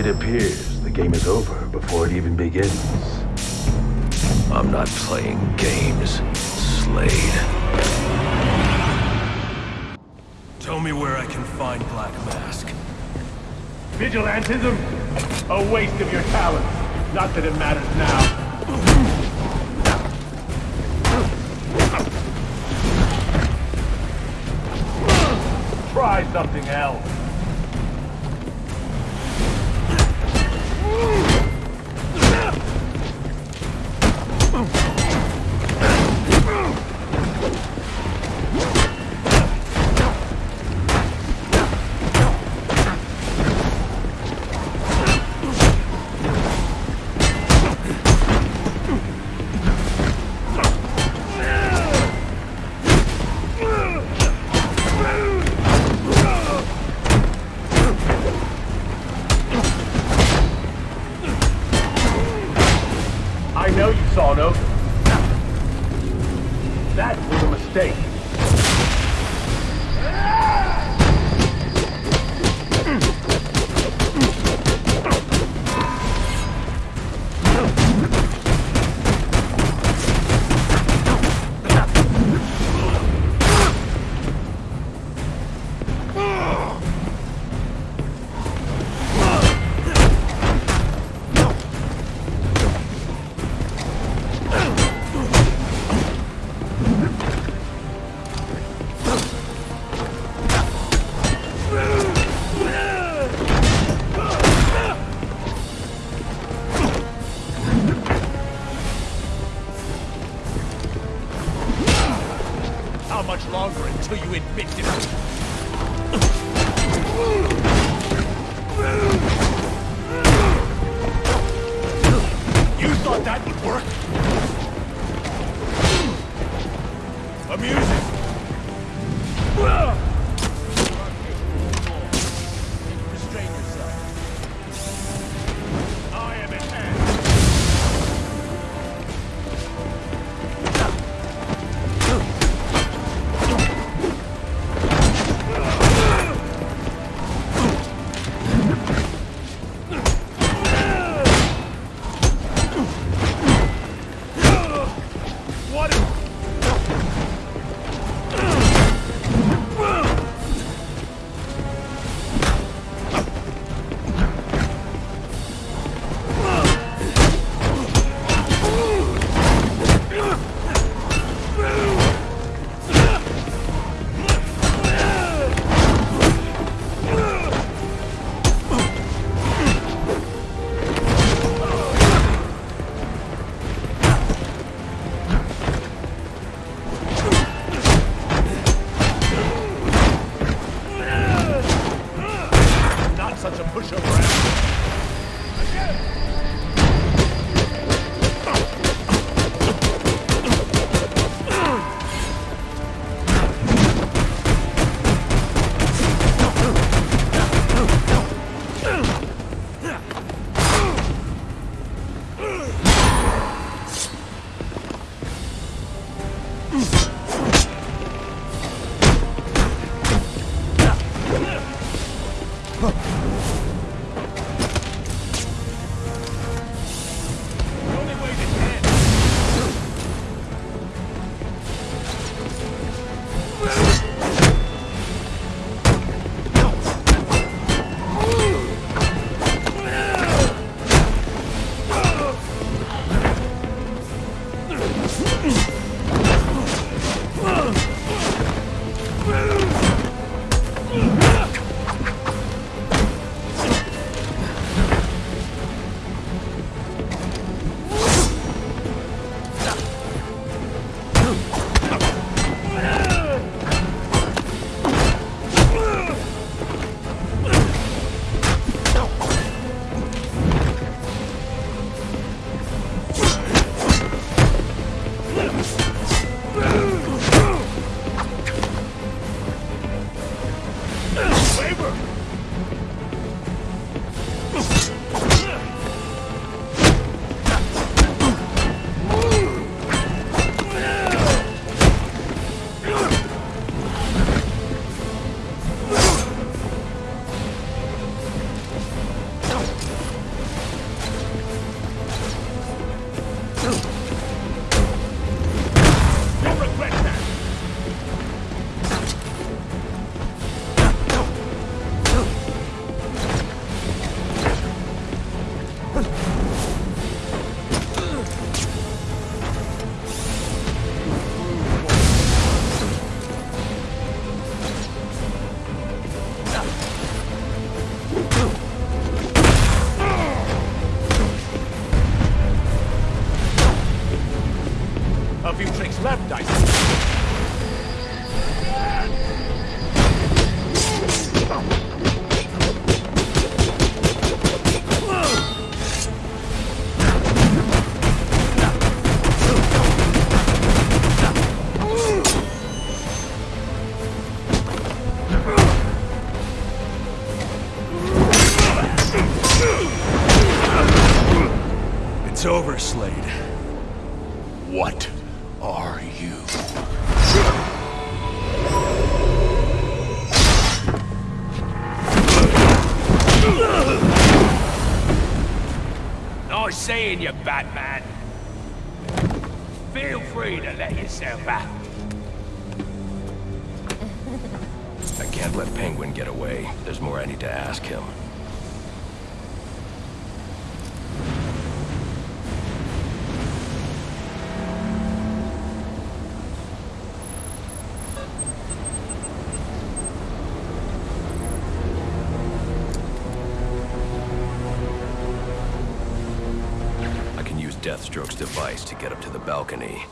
It appears the game is over before it even begins. I'm not playing games, Slade. Tell me where I can find Black Mask. Vigilantism? A waste of your talent. Not that it matters now. Try something else. I know you saw no. That was a mistake. How much longer until you admit defeat? You thought that would work? Mm-hmm. Cooper. few tricks left, I. It's over, Slade. What? Are you? Nice seeing you, Batman. Feel free to let yourself out. I can't let Penguin get away. There's more I need to ask him. Deathstroke's device to get up to the balcony.